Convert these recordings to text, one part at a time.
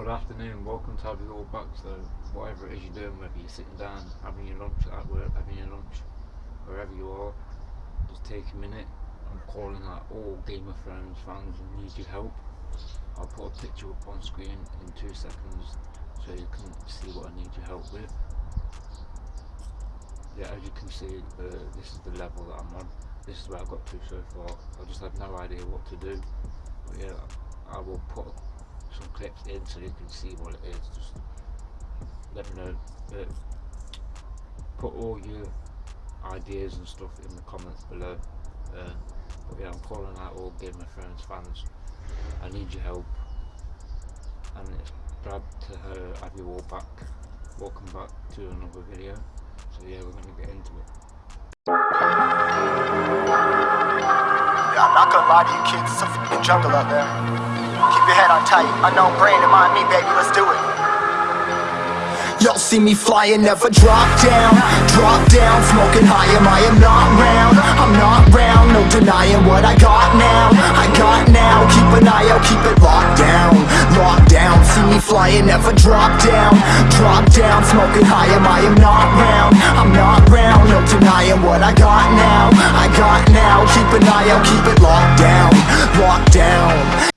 Good afternoon, welcome to Have You All Back. So, whatever it is you're doing, whether you're sitting down, having your lunch at work, having your lunch, wherever you are, just take a minute. I'm calling out all Game of Thrones fans and need your help. I'll put a picture up on screen in two seconds so you can see what I need your help with. Yeah, as you can see, uh, this is the level that I'm on. This is where I got to so far. I just have no idea what to do. But yeah, I will put some clips in so you can see what it is. Just let me know. Uh, put all your ideas and stuff in the comments below. Uh, but yeah, I'm calling out all Game of Thrones fans. I need your help. And it's Brad to her, have you all back. Welcome back to another video. So yeah, we're gonna get into it. I'm not gonna lie to you kids, it's a fucking jungle out there. Keep your head on tight, unknown brain and mind me, baby, let's do it. Y'all see me flying, never drop down. Drop down, smoking high, am I am not round? I'm not round, no denying what I got now. I got now, keep an eye out, keep it locked down. Locked down, see me flying, never drop down. Drop down, smoking high, am I am not round? I'm not round, no denying what I got now. I got now, keep an eye out, keep it locked down. Locked down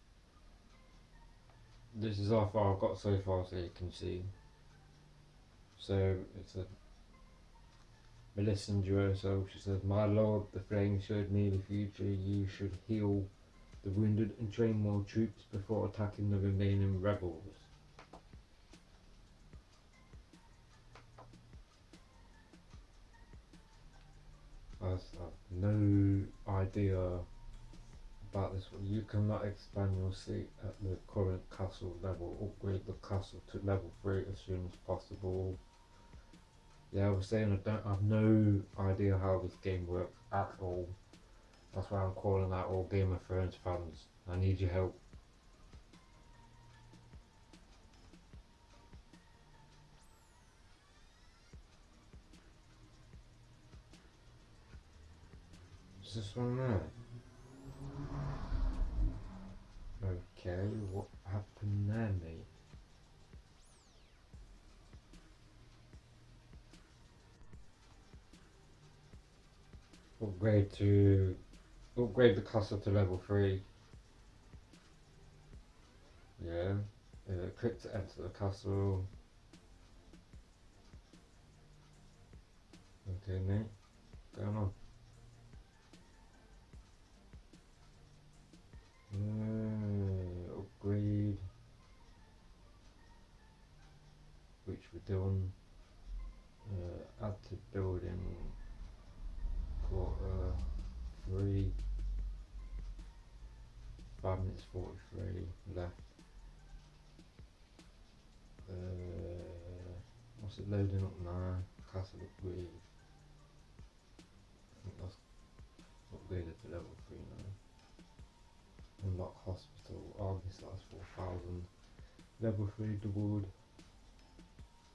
how far I've got so far so you can see. So it's a Melisandre, so she says, My lord, the flame showed me the future. You should heal the wounded and train more troops before attacking the remaining rebels. I have no idea about this one. You cannot expand your seat at the current castle level. Upgrade the castle to level 3 as soon as possible. Yeah, I was saying I don't I have no idea how this game works at all. That's why I'm calling out all Game of Thrones fans. I need your help. Is this one there? Okay, what happened there, mate? Upgrade to upgrade the castle to level three. Yeah. Uh, click to enter the castle. Okay, mate. Going on. Done. Uh, add to building quarter three. Five minutes forty three left. Uh, what's it loading up now? Castle upgrade. I think that's upgraded to level three now. Unlock hospital. August that's four thousand. Level three doubled.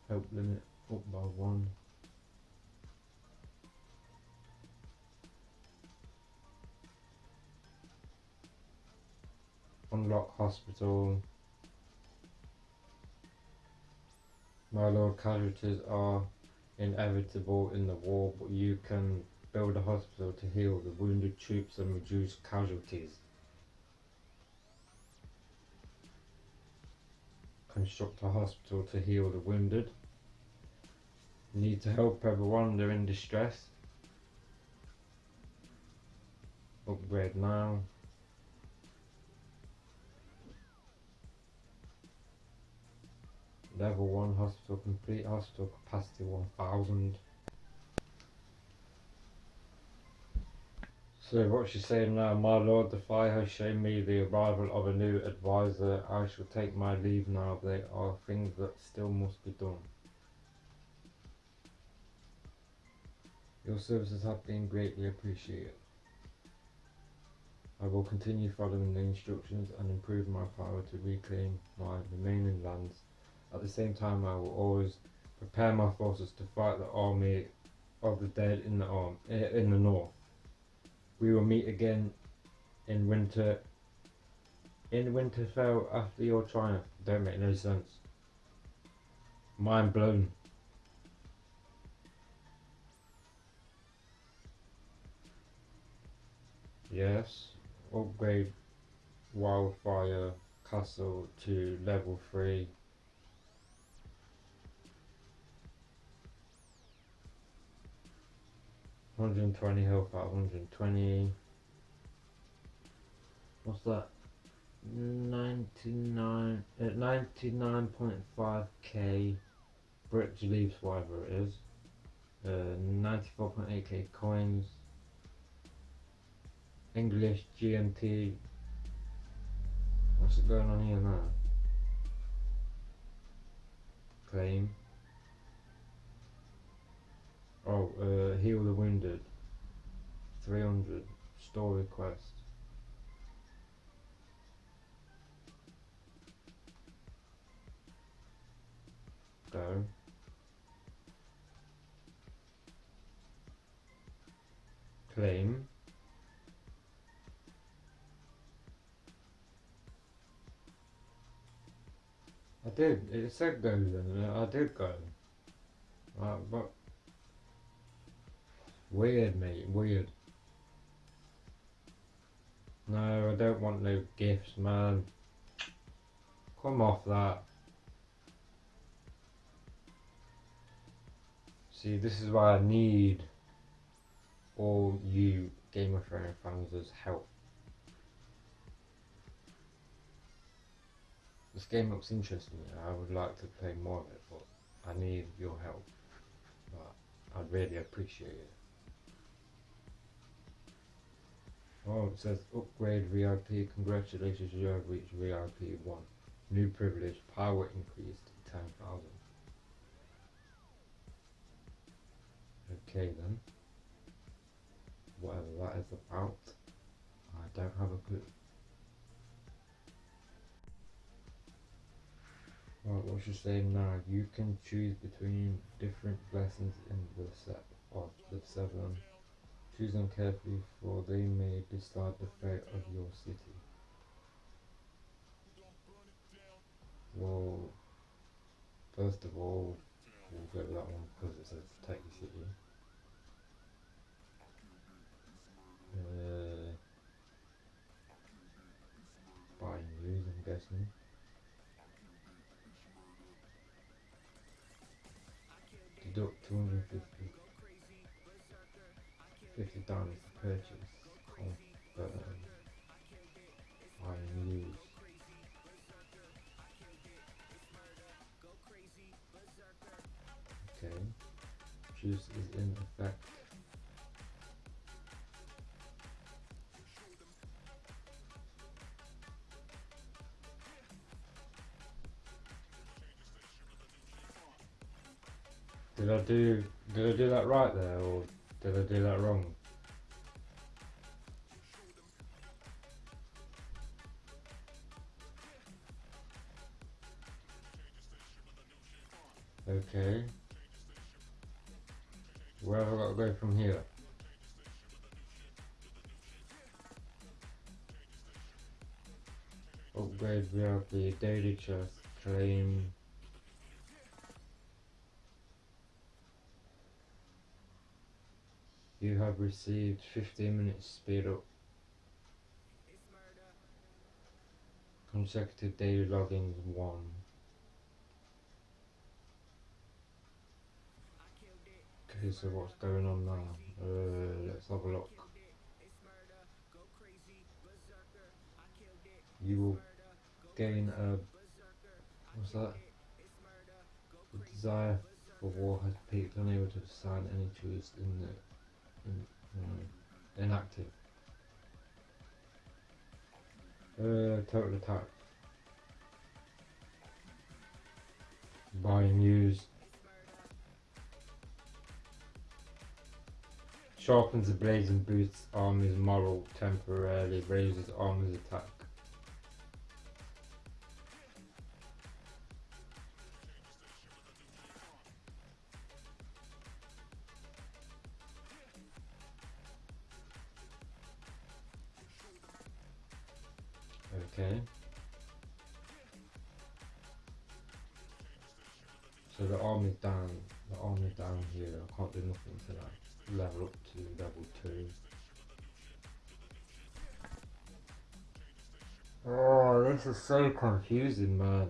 Help limit up by one. Unlock hospital. My lord, casualties are inevitable in the war, but you can build a hospital to heal the wounded troops and reduce casualties. Construct a hospital to heal the wounded. Need to help everyone, they're in distress. Upgrade now. Level 1 hospital complete, hospital capacity 1000. So what she's saying now, my lord, the fire has shown me the arrival of a new advisor. I shall take my leave now. There are things that still must be done. Your services have been greatly appreciated. I will continue following the instructions and improve my power to reclaim my remaining lands at the same time, I will always prepare my forces to fight the army of the dead in the arm eh, in the north. We will meet again in winter in Winterfell after your triumph. Don't make no sense. Mind blown. Yes, upgrade Wildfire Castle to level 3. Hundred and twenty health hundred and twenty. What's that? Ninety nine at ninety nine point five k bricks leaves whatever it is. Uh ninety four point eight k coins. English GMT. What's going on here now? Claim. Oh, uh, heal the wounded. 300. Store request. Go. Claim. I did. It said go then. I did go. Uh, but weird, mate. Weird. No, I don't want no gifts, man. Come off that. See, this is why I need all you Game of Thrones fans' help. This game looks interesting. I would like to play more of it, but I need your help. But I'd really appreciate it. Oh, it says upgrade VIP. Congratulations, you have reached VIP 1. New privilege, power increased to 10,000. Okay then. Whatever that is about, I don't have a clue. What's she saying now? You can choose between different blessings in the set of the seven. Choose them carefully, for they may decide the fate of your city. Well, first of all, we'll go with that one because it says take city. Uh, buying news, I'm. Deduct 250 50 dollars to purchase. Confirm. Buying uh, news. Okay. Juice is in effect. Did I do did I do that right there or did I do that wrong? Okay. Where have I got to go from here? Upgrade VIP, daily chest, claim You have received 15 minutes speed up. Consecutive daily logins 1. Okay, so what's going on now? Uh, let's have a look. You will gain a. What's that? The desire for war has peaked, unable to assign any choice in the Mm, inactive. Uh, total attack. Buying news. Sharpens the blades and boosts armor's moral temporarily, raises armor's attack. So the arm is down, the arm is down here. I can't do nothing to that. Level up to level two. Oh, this is so confusing, man.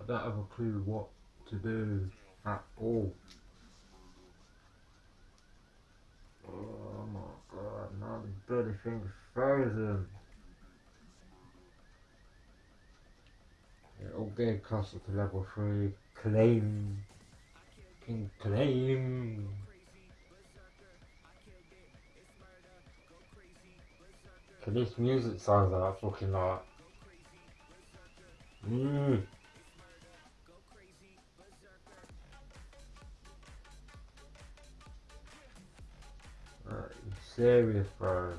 I don't have a clue what to do at all. 30 fingers further. Okay, Castle to level 3. Claim. King Claim. Can this music sounds like a fucking like. Mmm. Serious, bro?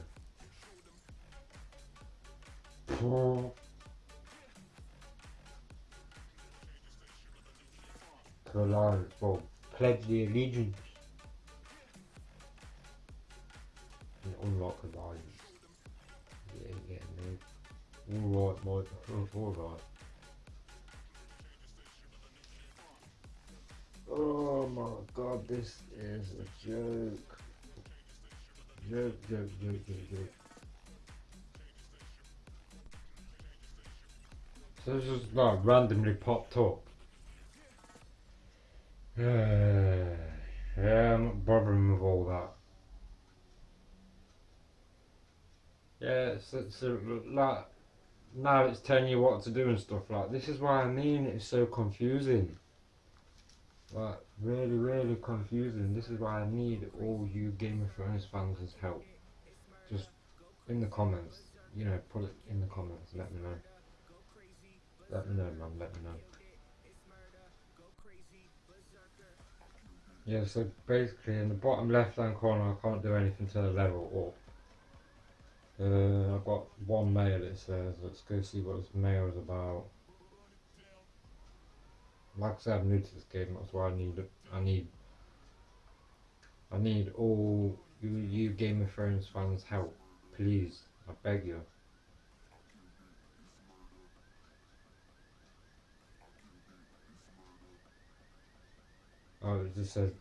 Oh. To alliance, well, pledge the allegiance. And unlock alliance. Yeah, yeah, no. Alright, mate. Alright. Oh my god, this is a joke. Joke, joke, joke, joke, joke. So it's just like randomly popped up. Yeah, yeah, I'm not bothering with all that. Yeah, so, so like now it's telling you what to do and stuff like this is why I mean it's so confusing. Like really, really confusing. This is why I need all you Game of Thrones fans' help. Just in the comments, you know, put it in the comments. Let me know. Let me know, man. Let me know. Yeah, so basically in the bottom left hand corner I can't do anything to the level up. Uh, I've got one mail it says, let's go see what this mail is about. Like I said, I'm new to this game, that's why I need, I need, I need all you, you Game of Thrones fans help, please, I beg you. Oh, it just says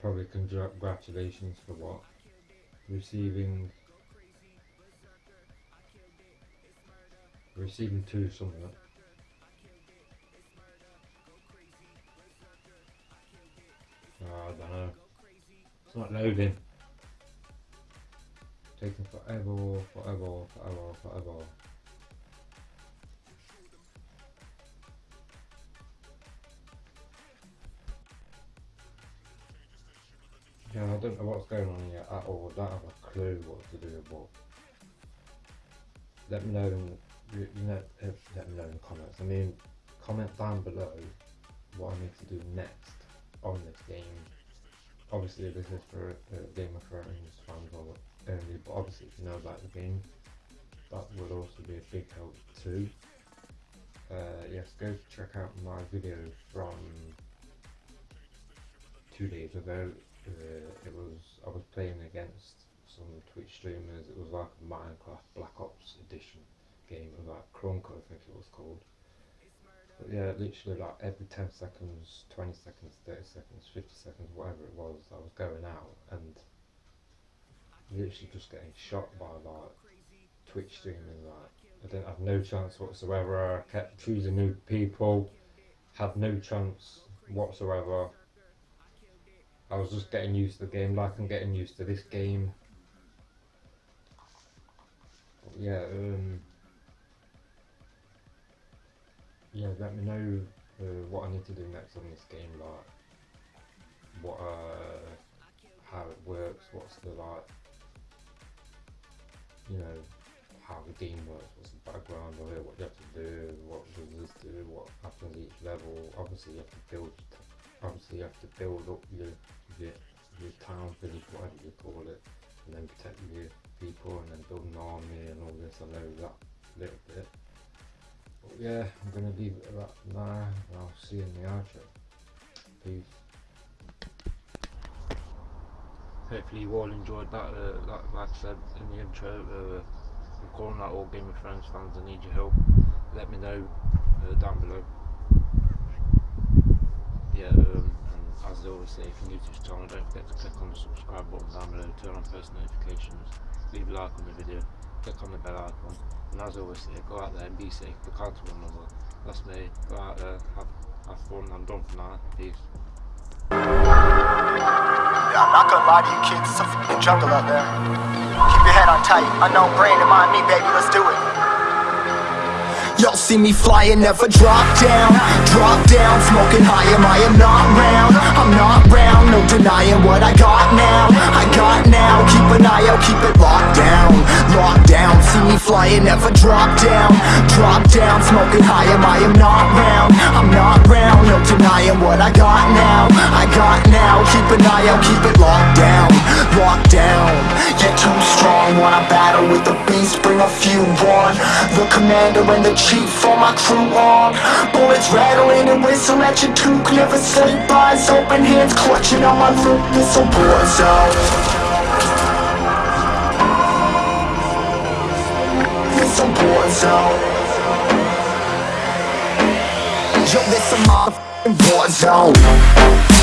probably congratulations for what? Receiving receiving two something. It's not loading. Taking forever, forever, forever, forever. Yeah, I don't know what's going on here at all. I don't have a clue what to do about. Let me know in you know uh, let me know in the comments. I mean, comment down below what I need to do next on this game. Obviously, this is for uh, Game of Thrones fans only, but obviously, if you know about the game, that would also be a big help too. Uh, yes, go check out my video from two days ago uh, it was I was playing against some Twitch streamers. It was like a Minecraft Black Ops edition game. Like Krunker, I think it was called. Yeah, literally like every 10 seconds, 20 seconds, 30 seconds, 50 seconds, whatever it was, I was going out and literally just getting shot by like Twitch streamers. Like I didn't have no chance whatsoever. I kept choosing new people, had no chance whatsoever. I was just getting used to the game like I'm getting used to this game. But yeah, um, yeah, let me know uh, what I need to do next on this game, like what, uh, how it works, what's the like, you know, how the game works, what's the background of it, what you have to do, what does this do, what happens each level. Obviously, you have to build obviously you have to build up your, your, your town, village, whatever you call it, and then protect your people and then build an army and all this, I know that little bit. But yeah, I'm going to leave it at that now, and I'll see you in the outro. Peace. hopefully you all enjoyed that. Uh, like, like I said in the intro, uh, I'm calling out all Game of Thrones fans. I need your help. Let me know uh, down below. Yeah, um, and as always say, if you're new to this channel, don't forget to click on the subscribe button down below, turn on post notifications, leave a like on the video, click on the bell icon, and as always say, go out there and be safe, be kind to one another. That's me. Go out there, have, have fun. I'm done for now. Peace. I'm not gonna lie to you kids, it's a f***ing jungle out there. Keep your head on tight, unknown brain and mind me, baby, let's do it. Y'all see me flying, never drop down. Drop down, smoking high, am I am not round? I'm not round, no denying what I got now. I got now, keep an eye out, keep it locked down. Locked down, see me flying, never drop down. Drop down, smoking high, am I am not round? I'm not round, no denying what I got now. I got now, keep an eye out, keep it locked down. Locked down, yeah too strong. Wanna battle with the beast, bring a few on. The commander and the chief, all my crew on. Bullets rattling and whistle at your toque. Never sleep, eyes open, hands clutching on my loot This a war zone. It's a war zone. Yo, this a motherfucking war zone